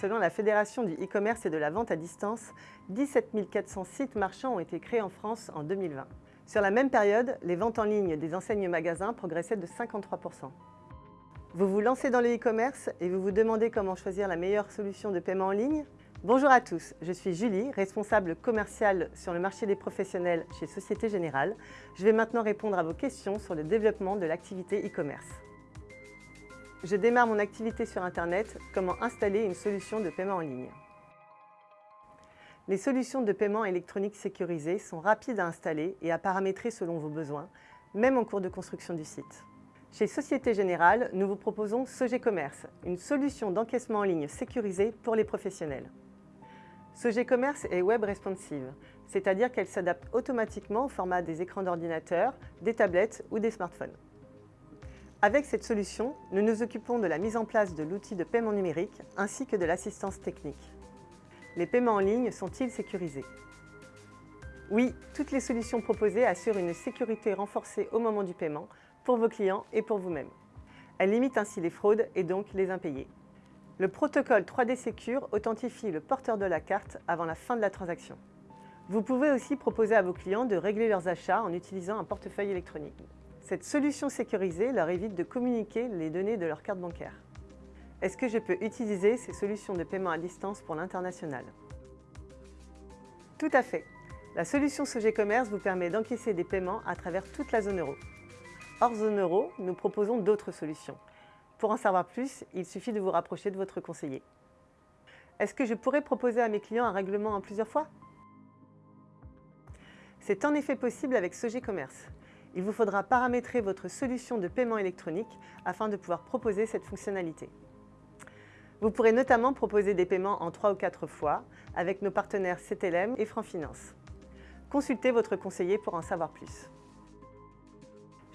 Selon la Fédération du e-commerce et de la vente à distance, 17 400 sites marchands ont été créés en France en 2020. Sur la même période, les ventes en ligne des enseignes magasins progressaient de 53%. Vous vous lancez dans le e-commerce et vous vous demandez comment choisir la meilleure solution de paiement en ligne? Bonjour à tous, je suis Julie, responsable commerciale sur le marché des professionnels chez Société Générale. Je vais maintenant répondre à vos questions sur le développement de l'activité e-commerce. Je démarre mon activité sur Internet, comment installer une solution de paiement en ligne. Les solutions de paiement électronique sécurisées sont rapides à installer et à paramétrer selon vos besoins, même en cours de construction du site. Chez Société Générale, nous vous proposons Sogé Commerce, une solution d'encaissement en ligne sécurisée pour les professionnels. Sogé Commerce est web responsive, c'est-à-dire qu'elle s'adapte automatiquement au format des écrans d'ordinateur, des tablettes ou des smartphones. Avec cette solution, nous nous occupons de la mise en place de l'outil de paiement numérique ainsi que de l'assistance technique. Les paiements en ligne sont-ils sécurisés? Oui, toutes les solutions proposées assurent une sécurité renforcée au moment du paiement pour vos clients et pour vous-même. Elles limitent ainsi les fraudes et donc les impayés. Le protocole 3D Secure authentifie le porteur de la carte avant la fin de la transaction. Vous pouvez aussi proposer à vos clients de régler leurs achats en utilisant un portefeuille électronique. Cette solution sécurisée leur évite de communiquer les données de leur carte bancaire. Est-ce que je peux utiliser ces solutions de paiement à distance pour l'international? Tout à fait. La solution Sogé Commerce vous permet d'encaisser des paiements à travers toute la zone euro. Hors zone euro, nous proposons d'autres solutions. Pour en savoir plus, il suffit de vous rapprocher de votre conseiller. Est-ce que je pourrais proposer à mes clients un règlement en plusieurs fois? C'est en effet possible avec Sogé Commerce il vous faudra paramétrer votre solution de paiement électronique afin de pouvoir proposer cette fonctionnalité. Vous pourrez notamment proposer des paiements en 3 ou 4 fois avec nos partenaires CTLM et Franfinance. Consultez votre conseiller pour en savoir plus.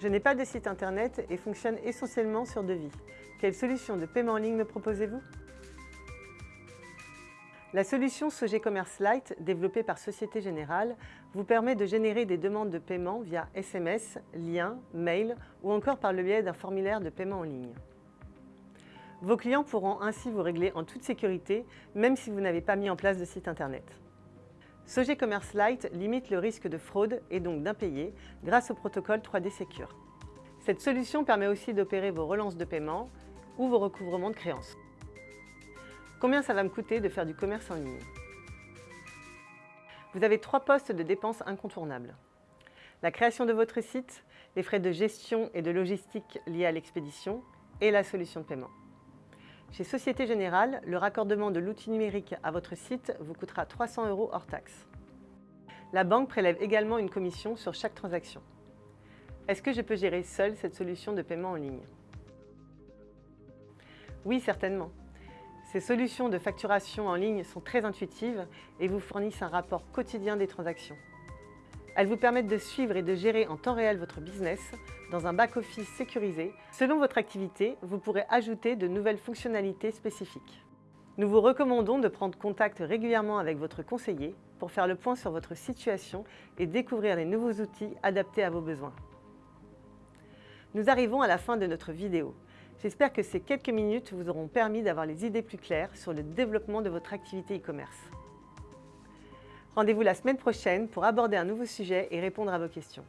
Je n'ai pas de site internet et fonctionne essentiellement sur devis. Quelle solution de paiement en ligne me proposez-vous? La solution Sogé Commerce Lite, développée par Société Générale, vous permet de générer des demandes de paiement via SMS, lien, mail ou encore par le biais d'un formulaire de paiement en ligne. Vos clients pourront ainsi vous régler en toute sécurité, même si vous n'avez pas mis en place de site internet. Sogé Commerce Lite limite le risque de fraude et donc d'impayé grâce au protocole 3D Secure. Cette solution permet aussi d'opérer vos relances de paiement ou vos recouvrements de créances. Combien ça va me coûter de faire du commerce en ligne? Vous avez trois postes de dépenses incontournables. La création de votre site, les frais de gestion et de logistique liés à l'expédition et la solution de paiement. Chez Société Générale, le raccordement de l'outil numérique à votre site vous coûtera 300 euros hors taxe. La banque prélève également une commission sur chaque transaction. Est-ce que je peux gérer seul cette solution de paiement en ligne? Oui, certainement. Ces solutions de facturation en ligne sont très intuitives et vous fournissent un rapport quotidien des transactions. Elles vous permettent de suivre et de gérer en temps réel votre business dans un back-office sécurisé. Selon votre activité, vous pourrez ajouter de nouvelles fonctionnalités spécifiques. Nous vous recommandons de prendre contact régulièrement avec votre conseiller pour faire le point sur votre situation et découvrir les nouveaux outils adaptés à vos besoins. Nous arrivons à la fin de notre vidéo. J'espère que ces quelques minutes vous auront permis d'avoir les idées plus claires sur le développement de votre activité e-commerce. Rendez-vous la semaine prochaine pour aborder un nouveau sujet et répondre à vos questions.